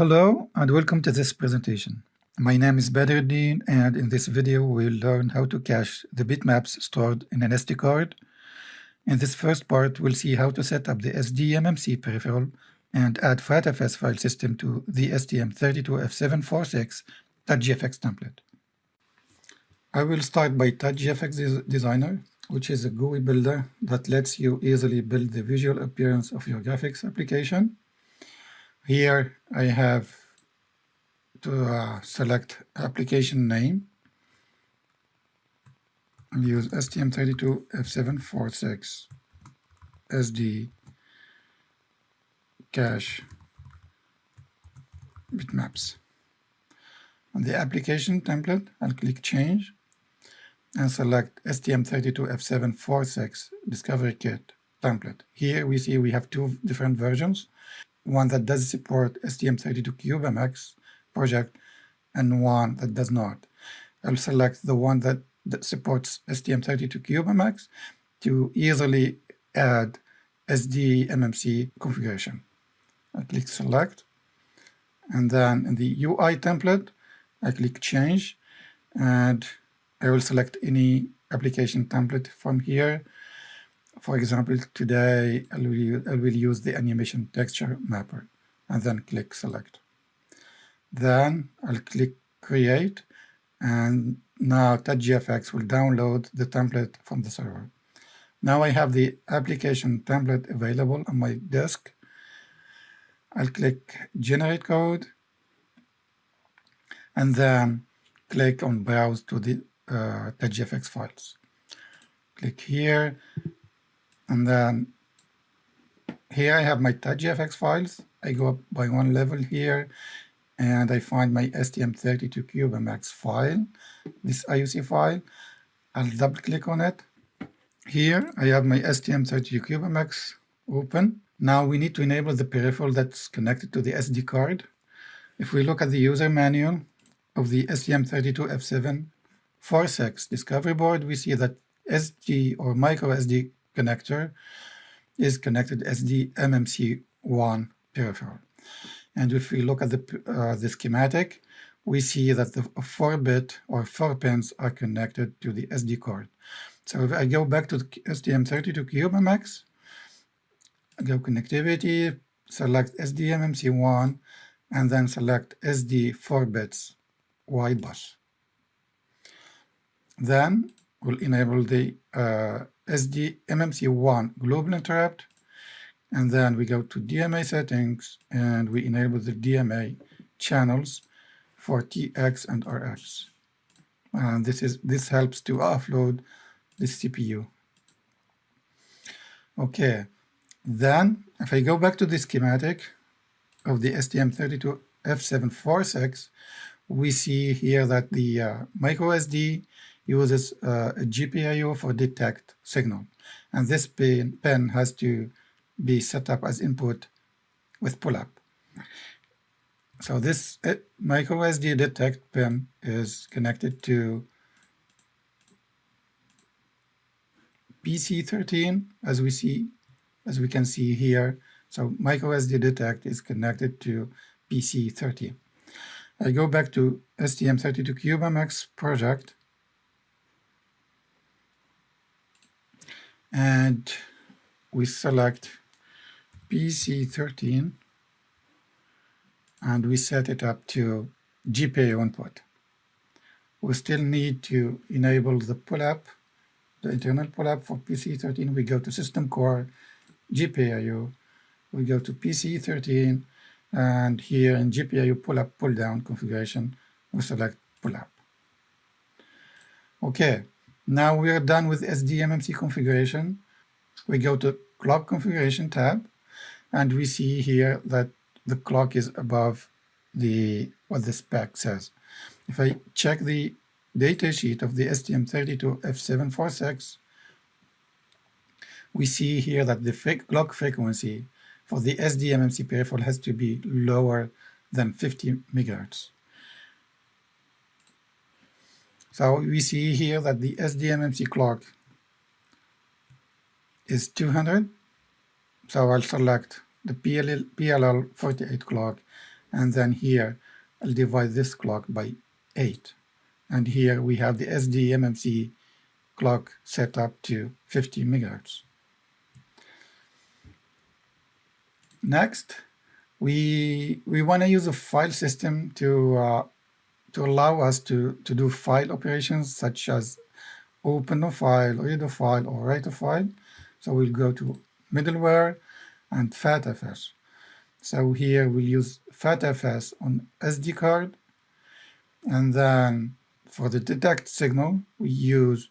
Hello and welcome to this presentation. My name is Badruddin and in this video we'll learn how to cache the bitmaps stored in an SD card. In this first part we'll see how to set up the SDMMC peripheral and add FATFS file system to the STM32F746.gfx template. I will start by TouchGFX Designer, which is a GUI builder that lets you easily build the visual appearance of your graphics application. Here I have to uh, select application name and use STM32F746 SD cache bitmaps. On the application template, I'll click Change and select STM32F746 Discovery Kit template. Here we see we have two different versions one that does support STM32CubeMX project and one that does not. I'll select the one that, that supports STM32CubeMX to easily add SDMMC configuration. I click Select, and then in the UI template, I click Change, and I will select any application template from here for example, today I will, use the animation texture mapper and then click select. Then I'll click create and now TouchGFX will download the template from the server. Now I have the application template available on my disk. I'll click generate code and then click on browse to the uh, TouchGFX files. Click here and then here I have my TouchGFX files. I go up by one level here and I find my STM32CubeMX file, this IOC file. I'll double click on it. Here I have my STM32CubeMX open. Now we need to enable the peripheral that's connected to the SD card. If we look at the user manual of the STM32F746 discovery board, we see that SD or micro SD connector is connected as the SDMMC1 peripheral. And if we look at the, uh, the schematic, we see that the 4-bit or 4 pins are connected to the SD card. So if I go back to the STM32CubeMX, go connectivity, select SDMMC1, and then select SD 4 bits wide bus. Then we'll enable the uh, SD MMC1 global interrupt, and then we go to DMA settings and we enable the DMA channels for TX and RX. And this is this helps to offload the CPU. Okay, then if I go back to the schematic of the STM32F746, we see here that the uh, micro SD uses uh, a GPIO for detect signal. And this pin, pin has to be set up as input with pull-up. So this uh, micro detect pin is connected to PC13 as we see, as we can see here. So microSD detect is connected to PC13. I go back to STM32CubeMX project and we select PC13 and we set it up to GPIO input. We still need to enable the pull-up, the internal pull-up for PC13. We go to System Core, GPIO, we go to PC13, and here in GPIO pull-up, pull-down configuration, we select pull-up. Okay, now we are done with SDMMC configuration. We go to clock configuration tab and we see here that the clock is above the what the spec says. If I check the datasheet of the STM32F746, we see here that the clock frequency for the SDMMC peripheral has to be lower than 50 megahertz. So we see here that the SDMMC clock is 200. So I'll select the PLL, PLL 48 clock, and then here I'll divide this clock by 8. And here we have the SDMMC clock set up to 50 megahertz. Next, we we want to use a file system to uh, to allow us to to do file operations such as open a file, read a file, or write a file. So we'll go to middleware and FATFS. So here we'll use FATFS on SD card. And then for the detect signal, we use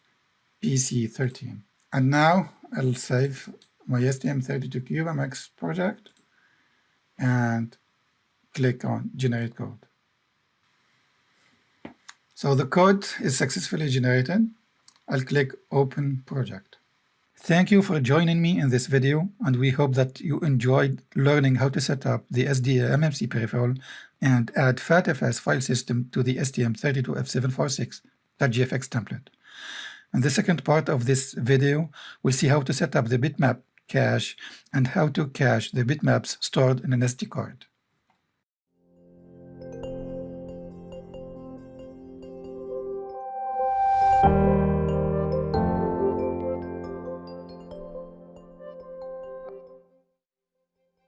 PC13. And now I'll save my STM32CubeMX project and click on generate code. So the code is successfully generated. I'll click open project. Thank you for joining me in this video, and we hope that you enjoyed learning how to set up the SDMMC peripheral and add FATFS file system to the STM32F746.gfx template. In the second part of this video, we'll see how to set up the bitmap cache and how to cache the bitmaps stored in an SD card.